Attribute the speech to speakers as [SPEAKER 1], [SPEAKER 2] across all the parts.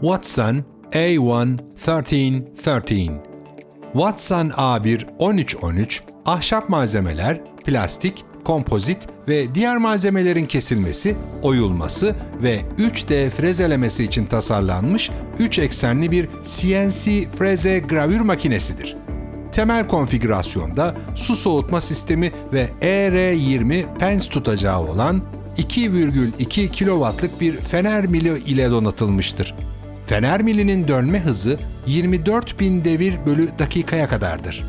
[SPEAKER 1] Watson A1 1313 Watson A1 1313 ahşap malzemeler, plastik, kompozit ve diğer malzemelerin kesilmesi, oyulması ve 3D frezelemesi için tasarlanmış 3 eksenli bir CNC freze gravür makinesidir. Temel konfigürasyonda su soğutma sistemi ve ER20 pens tutacağı olan 2,2 kW'lık bir fener mili ile donatılmıştır. Fener milinin dönme hızı 24.000 devir bölü dakikaya kadardır.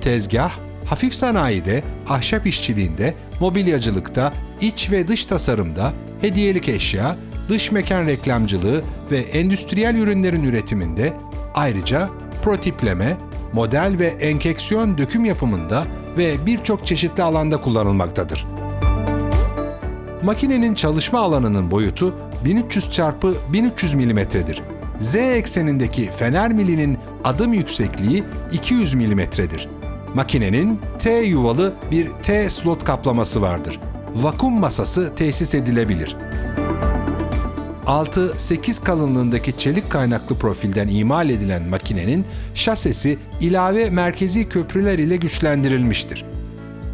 [SPEAKER 1] Tezgah, hafif sanayide, ahşap işçiliğinde, mobilyacılıkta, iç ve dış tasarımda, hediyelik eşya, dış mekan reklamcılığı ve endüstriyel ürünlerin üretiminde, ayrıca protipleme, model ve enkeksiyon döküm yapımında ve birçok çeşitli alanda kullanılmaktadır. Makinenin çalışma alanının boyutu 1300 x 1300 mm'dir. Z eksenindeki fener milinin adım yüksekliği 200 mm'dir. Makinenin T yuvalı bir T slot kaplaması vardır. Vakum masası tesis edilebilir. 6-8 kalınlığındaki çelik kaynaklı profilden imal edilen makinenin şasesi ilave merkezi köprüler ile güçlendirilmiştir.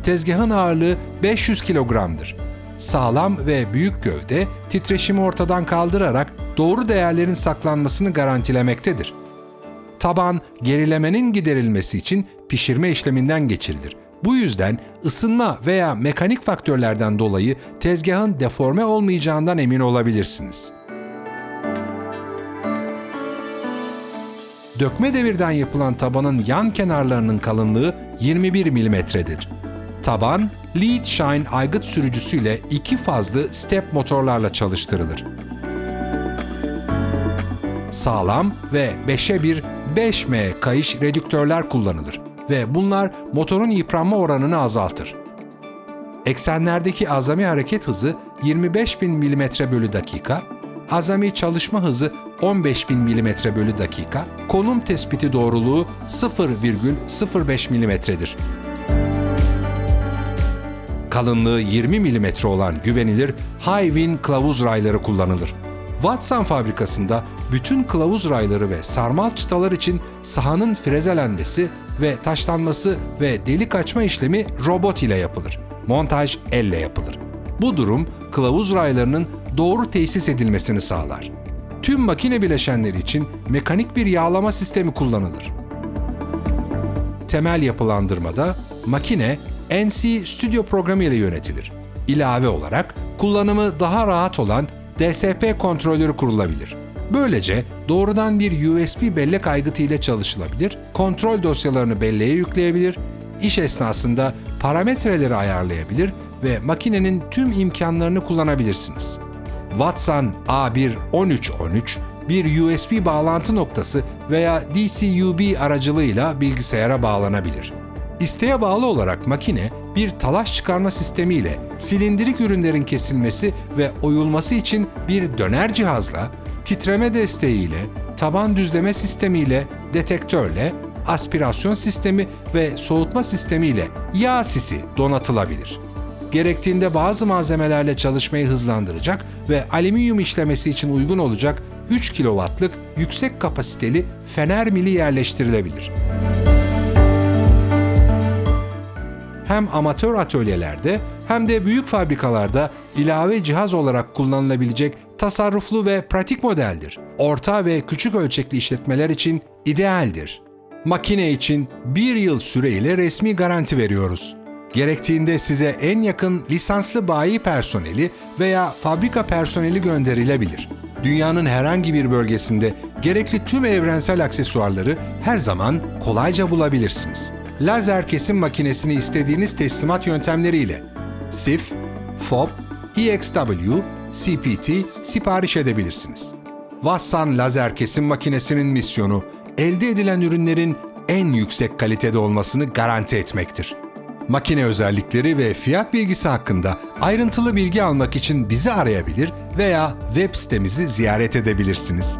[SPEAKER 1] Tezgahın ağırlığı 500 kilogramdır. Sağlam ve büyük gövde titreşimi ortadan kaldırarak doğru değerlerin saklanmasını garantilemektedir. Taban gerilemenin giderilmesi için pişirme işleminden geçirilir. Bu yüzden ısınma veya mekanik faktörlerden dolayı tezgahın deforme olmayacağından emin olabilirsiniz. Dökme devirden yapılan tabanın yan kenarlarının kalınlığı 21 mm'dir. Taban, Lead Shine aygıt sürücüsüyle iki fazlı step motorlarla çalıştırılır. Sağlam ve 5'e 1 5M kayış redüktörler kullanılır ve bunlar motorun yıpranma oranını azaltır. Eksenlerdeki azami hareket hızı 25.000 mm bölü dakika, azami çalışma hızı 15.000 mm bölü dakika, konum tespiti doğruluğu 0,05 mm'dir. Kalınlığı 20 mm olan güvenilir High-Win kılavuz rayları kullanılır. Watson fabrikasında bütün kılavuz rayları ve sarmal çıtalar için sahanın frezelenmesi ve taşlanması ve delik açma işlemi robot ile yapılır. Montaj elle yapılır. Bu durum kılavuz raylarının doğru tesis edilmesini sağlar. Tüm makine bileşenleri için mekanik bir yağlama sistemi kullanılır. Temel yapılandırmada makine NC Studio programı ile yönetilir. İlave olarak kullanımı daha rahat olan DSP kontrolörü kurulabilir. Böylece doğrudan bir USB bellek aygıtı ile çalışılabilir, kontrol dosyalarını belleğe yükleyebilir, iş esnasında parametreleri ayarlayabilir ve makinenin tüm imkanlarını kullanabilirsiniz. Watson A1-1313 bir USB bağlantı noktası veya DC-UB aracılığıyla bilgisayara bağlanabilir. İsteğe bağlı olarak makine bir talaş çıkarma sistemiyle silindirik ürünlerin kesilmesi ve oyulması için bir döner cihazla, titreme desteğiyle, taban düzleme sistemiyle, detektörle, aspirasyon sistemi ve soğutma sistemiyle yağ sisi donatılabilir. Gerektiğinde bazı malzemelerle çalışmayı hızlandıracak ve alüminyum işlemesi için uygun olacak 3 kW'lık yüksek kapasiteli fener mili yerleştirilebilir. hem amatör atölyelerde hem de büyük fabrikalarda ilave cihaz olarak kullanılabilecek tasarruflu ve pratik modeldir. Orta ve küçük ölçekli işletmeler için idealdir. Makine için bir yıl süreyle resmi garanti veriyoruz. Gerektiğinde size en yakın lisanslı bayi personeli veya fabrika personeli gönderilebilir. Dünyanın herhangi bir bölgesinde gerekli tüm evrensel aksesuarları her zaman kolayca bulabilirsiniz lazer kesim makinesini istediğiniz teslimat yöntemleriyle SIF, FOB, EXW, CPT sipariş edebilirsiniz. Vassan lazer kesim makinesinin misyonu elde edilen ürünlerin en yüksek kalitede olmasını garanti etmektir. Makine özellikleri ve fiyat bilgisi hakkında ayrıntılı bilgi almak için bizi arayabilir veya web sitemizi ziyaret edebilirsiniz.